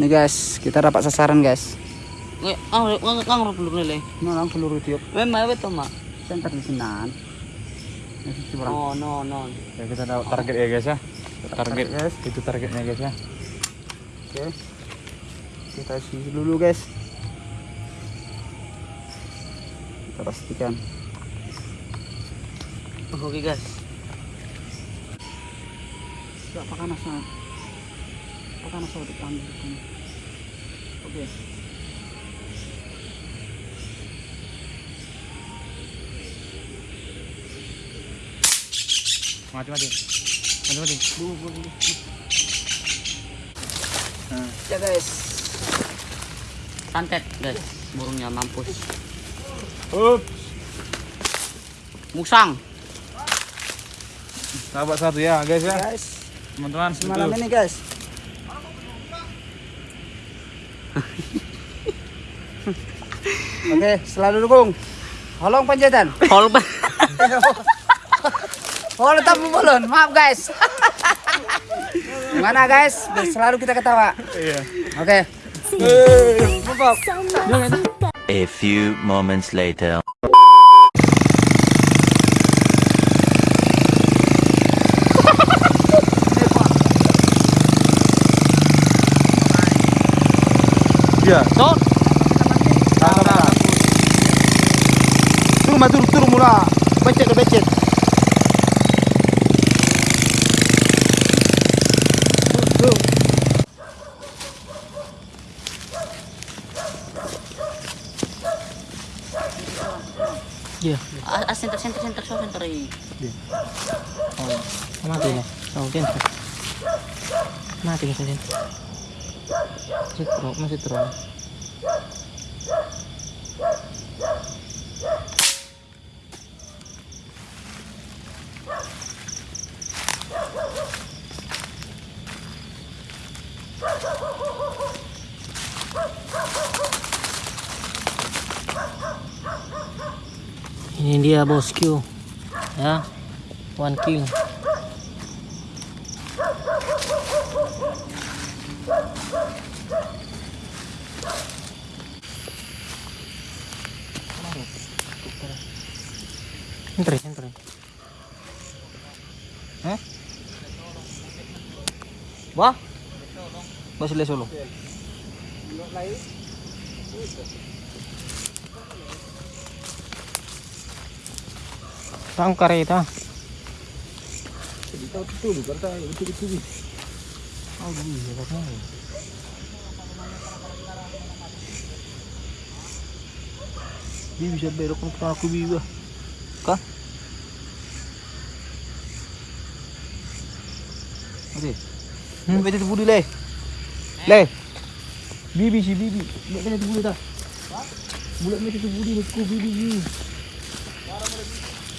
Nih guys, kita dapat sasaran guys. Peluru peluru tiup. Mak? Center di. Oh, no, no. Ya, kita tahu target ya guys ya. Target guys, itu targetnya guys ya. Oke. Kita isi dulu guys. Kita pastikan. Oke, guys. Tidak pakai nasa. Pakai nasa di ambil ini. Oke. Mati mati. Mati mati. Dulu, dulu, dulu. Ya guys. Santet, guys. Burungnya mampus. Up. Musang. Dapat satu ya guys ya. Guys, Teman-teman, malam ini guys. Oke, selalu dukung. Holong panjatan. Hol, Oh, tetap belum. Maaf guys. Gimana guys? Biar Selalu kita ketawa. Iya. Oke. A few moments later. Iya. Tot. Mula. Becet dah becet. Iya. Ah, ah, center, center, center, so, center. eh. mati na. Oh. Mati dentro. Masih tro, masih tro. Ini dia bosku. Ya. One kill. Entre, entre. Eh? Wah? Masih le solo. Saan kareta? Di bisa berok kung aku biba. Ka? Oke. Hmm? Bete tu budi le. Le. Bibi si bibi. Bete tu budi ta. Bulat bete tu budi ku bibi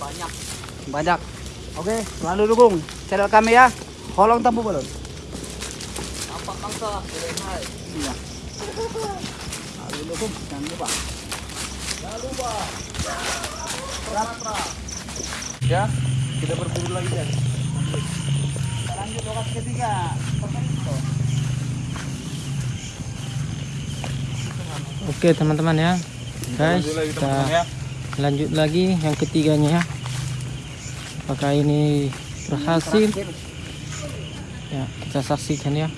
Banyak. banyak. Oke, selalu dukung channel kami ya. Kolong tampu balon. Nampak bangsa. Hai. Iya. Selalu dukung, jangan lupa. Ya, kita berburu lagi ya. Lanjut lokasi ketiga. Oke teman-teman ya. Guys, kita ya. Lanjut lagi yang ketiganya ya. Apakah ini berhasil? Ya, kita saksikan ya.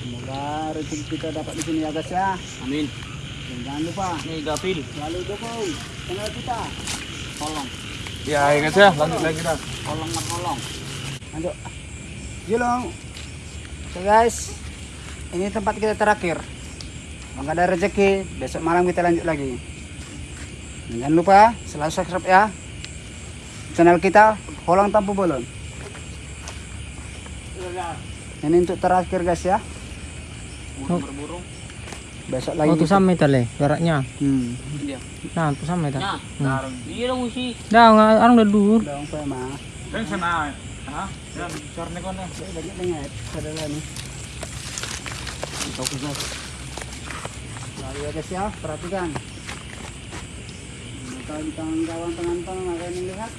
Semoga rezeki kita dapat di sini ya guys ya. Amin. Dan jangan lupa Nih gapil. selalu dukung channel kita. Tolong. Ya, ya guys ya, lanjut lagi kita. Tolong tolong. Lanjut. Julung. So guys, ini tempat kita terakhir. Nggak ada rezeki, besok malam kita lanjut lagi. Dan jangan lupa selalu subscribe ya channel kita Holang Tampu Bolon. Ini untuk terakhir guys ya. Burung. Besok lagi. Oh, tu kita- sampai jaraknya. Hmm. Dia. Nah, tu sampai tak. Nah. Iya dong musi. Dah, orang orang dah dur. Dong saya mah. Kan sana. Hah? Dan carne kon ya. Saya banyak dengar saudara nih. Tahu guys. Lalu ya guys ya, perhatikan. Kalau di tangan kawan tangan-tangan ada yang lihat.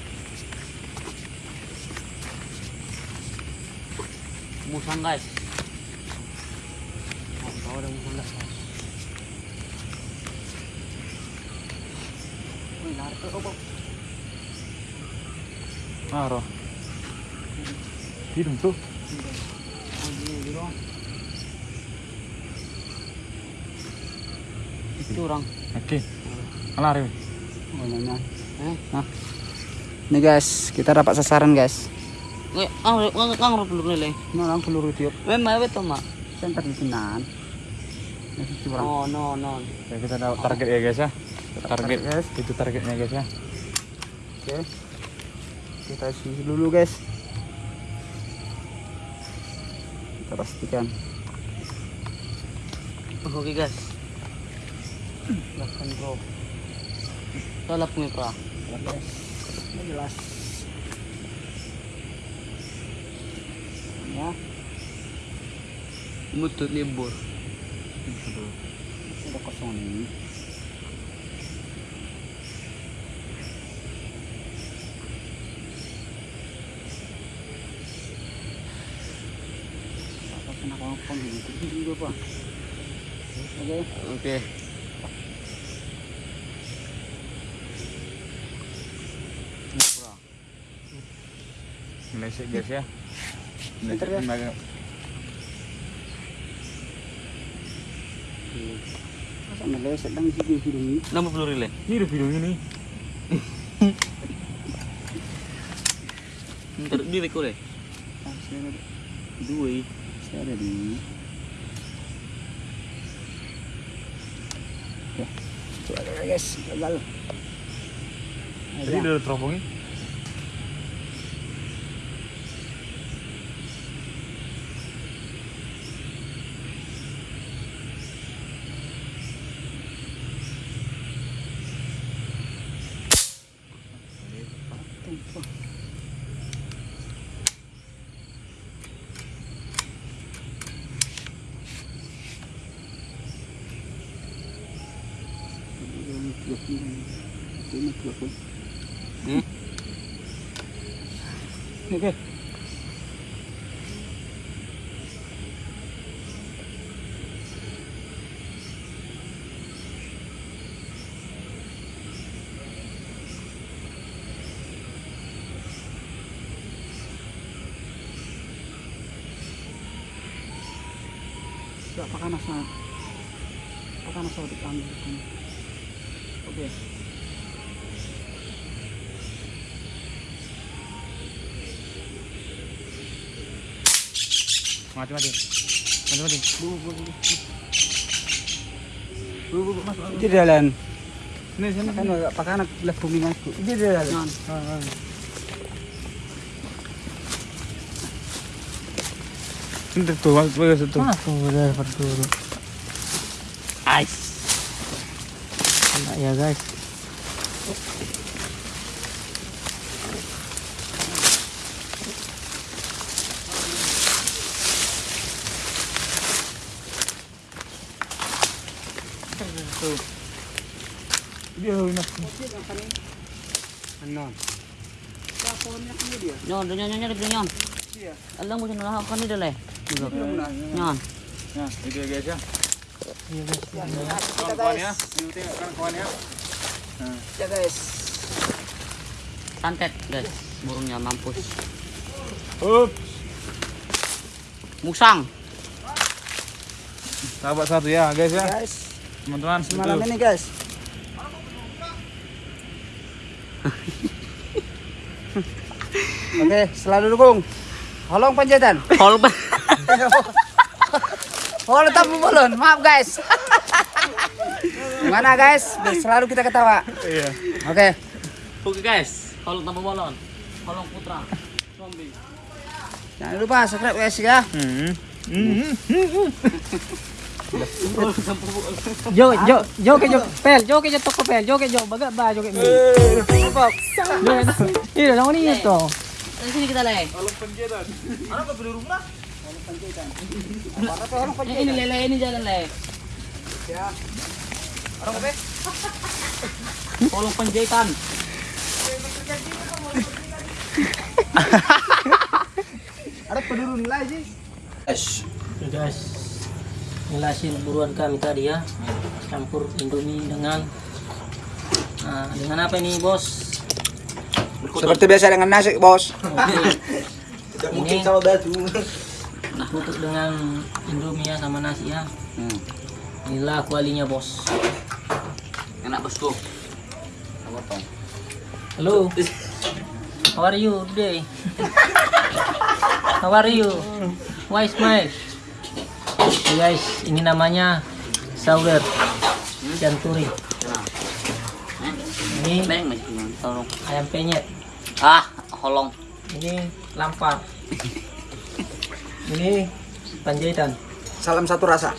Musang guys. Oh, tahu ada musang guys. Wih, lari ke obok. Ah, roh. Hidung tuh. Oh, gini, gini dong. Itu orang. Oke. Lari. Nanya. Eh, Nih guys, kita dapat sasaran guys. Ngang lele. Peluru tiup. Betul mak. Center di sinan. Oh, no, no. Ya, kita tahu target ya guys ya. Target guys, itu targetnya guys ya. Oke. Kita isi dulu guys. Kita pastikan. Oke guys. Bahkan bro. Tolak nih pra. Guys, ini jelas. Ya, Mutut libur. udah kosong ini? Ini juga pak. Oke. Oke. Meleset guys ya. Bentar, guys. Meleset. Masa meleset hidung ini. Nama peluru le. Hidup hidung ini. Ntar di beko le. Ah, saya ada, Dua saya ada di. Coba ya guys, gagal. Jadi udah Hmm? Oke. Apakah nasa apakah nasa di kami Mati mati. Mati mati. Bu, bu, bu, mas, di jalan. Sini sini. Kan apakah anak belah bumi masku? Di jalan. Tuh, mas, bagus tuh. Mana tu dah berduru. Ice. Enak ya guys. Nyon, nyon, nyon, nyon, nyon. Iya. Alam mo siya nalahakan ni dale. Nyon. Nah, itu ya guys ya. Iya Kawan ya. kan kawan ya. Ya guys. Santet guys. Burungnya mampus. Up. Musang. Sahabat satu ya guys ya. Guys, Teman-teman. malam itu. ini guys. Oke, selalu dukung. Holong panjatan. Hol ba? Oh, tetap belum. Maaf guys. Gimana guys? Biar Selalu kita ketawa. Iya. Oke. Oke guys, holong tanpa bolon. Holong putra. Zombie. Jangan lupa subscribe guys ya. Hmm. Jo, jo, jo ke jo, pel, jo ke jo toko pel, jo ke jo, baga ba jo ke mi. Iya, dong ini itu. Di sini kita leh. Eh, ini lele ini jalan leh. Holong penjahitan. Ada penurun lagi. Guys, Guys, inilah hasil buruan kami tadi ya. Campur Indomie dengan Nah, dengan apa ini, Bos? Seperti biasa dengan nasi, Bos. Ini tutup dengan Indomie ya sama nasi ya. Hmm. Inilah kualinya, Bos. Enak bosku. Hello. How are you today? How are you? Why smile? Oke, guys, ini namanya sauer janturi. Ini tolong. ayam penyet. Ah, holong. Ini lampar. Ini panjaitan. Salam satu rasa.